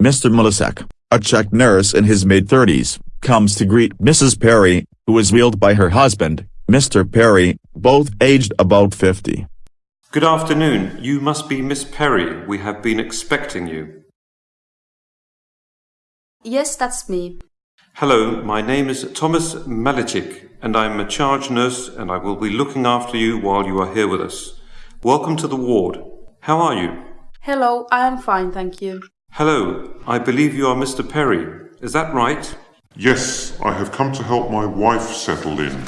Mr. Milasek, a Czech nurse in his mid-thirties, comes to greet Mrs. Perry, who is wheeled by her husband, Mr. Perry, both aged about 50. Good afternoon. You must be Miss Perry. We have been expecting you. Yes, that's me. Hello, my name is Thomas Malichik, and I'm a charge nurse, and I will be looking after you while you are here with us. Welcome to the ward. How are you? Hello, I am fine, thank you. Hello, I believe you are Mr. Perry. Is that right? Yes, I have come to help my wife settle in.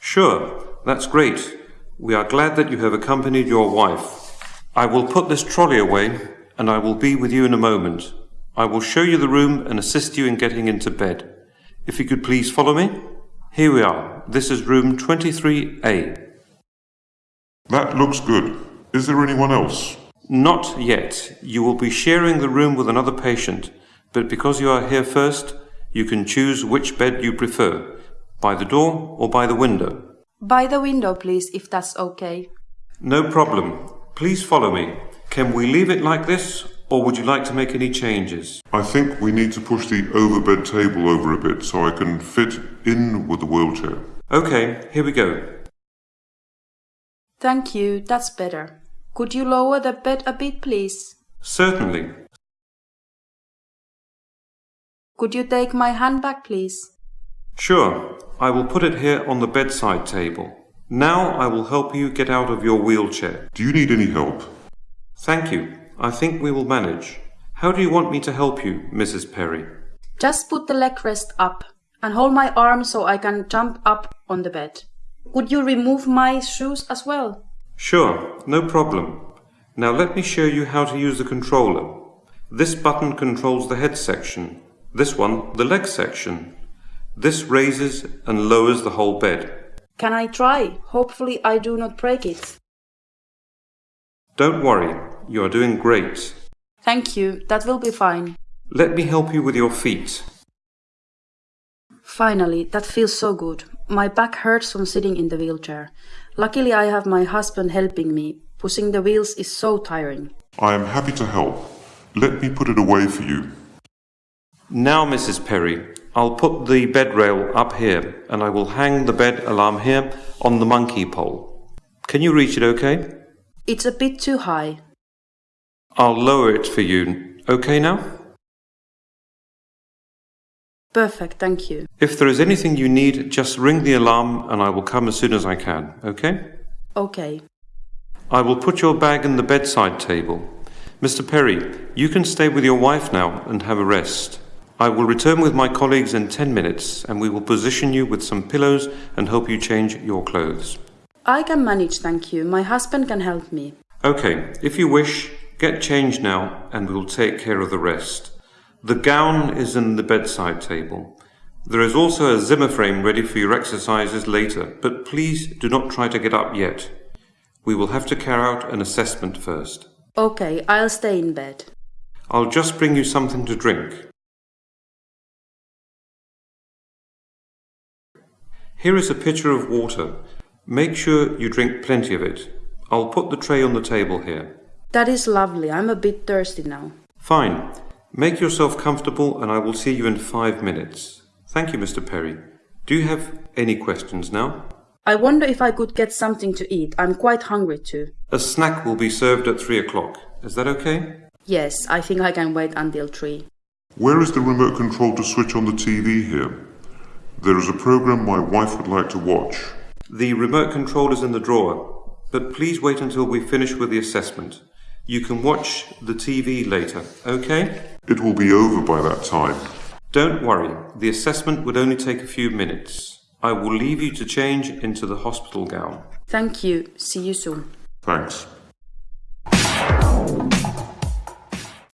Sure, that's great. We are glad that you have accompanied your wife. I will put this trolley away, and I will be with you in a moment. I will show you the room and assist you in getting into bed. If you could please follow me. Here we are. This is room 23A. That looks good. Is there anyone else? Not yet. You will be sharing the room with another patient, but because you are here first, you can choose which bed you prefer, by the door or by the window. By the window, please, if that's okay. No problem. Please follow me. Can we leave it like this, or would you like to make any changes? I think we need to push the overbed table over a bit so I can fit in with the wheelchair. Okay, here we go. Thank you, that's better. Could you lower the bed a bit, please? Certainly. Could you take my hand back, please? Sure, I will put it here on the bedside table. Now I will help you get out of your wheelchair. Do you need any help? Thank you. I think we will manage. How do you want me to help you, Mrs. Perry? Just put the leg rest up and hold my arm so I can jump up on the bed. Could you remove my shoes as well? Sure, no problem. Now let me show you how to use the controller. This button controls the head section, this one the leg section. This raises and lowers the whole bed. Can I try? Hopefully I do not break it. Don't worry, you are doing great. Thank you, that will be fine. Let me help you with your feet. Finally, that feels so good. My back hurts from sitting in the wheelchair. Luckily, I have my husband helping me. Pushing the wheels is so tiring. I am happy to help. Let me put it away for you. Now, Mrs. Perry, I'll put the bed rail up here and I will hang the bed alarm here on the monkey pole. Can you reach it okay? It's a bit too high. I'll lower it for you. Okay now? Perfect, thank you. If there is anything you need, just ring the alarm and I will come as soon as I can, okay? Okay. I will put your bag in the bedside table. Mr. Perry, you can stay with your wife now and have a rest. I will return with my colleagues in 10 minutes and we will position you with some pillows and help you change your clothes. I can manage, thank you. My husband can help me. Okay, if you wish, get changed now and we will take care of the rest. The gown is in the bedside table. There is also a Zimmer frame ready for your exercises later, but please do not try to get up yet. We will have to carry out an assessment first. Okay, I'll stay in bed. I'll just bring you something to drink. Here is a pitcher of water. Make sure you drink plenty of it. I'll put the tray on the table here. That is lovely. I'm a bit thirsty now. Fine. Make yourself comfortable and I will see you in five minutes. Thank you, Mr. Perry. Do you have any questions now? I wonder if I could get something to eat. I'm quite hungry too. A snack will be served at three o'clock. Is that okay? Yes, I think I can wait until three. Where is the remote control to switch on the TV here? There is a program my wife would like to watch. The remote control is in the drawer, but please wait until we finish with the assessment. You can watch the TV later, okay? It will be over by that time. Don't worry, the assessment would only take a few minutes. I will leave you to change into the hospital gown. Thank you. See you soon. Thanks.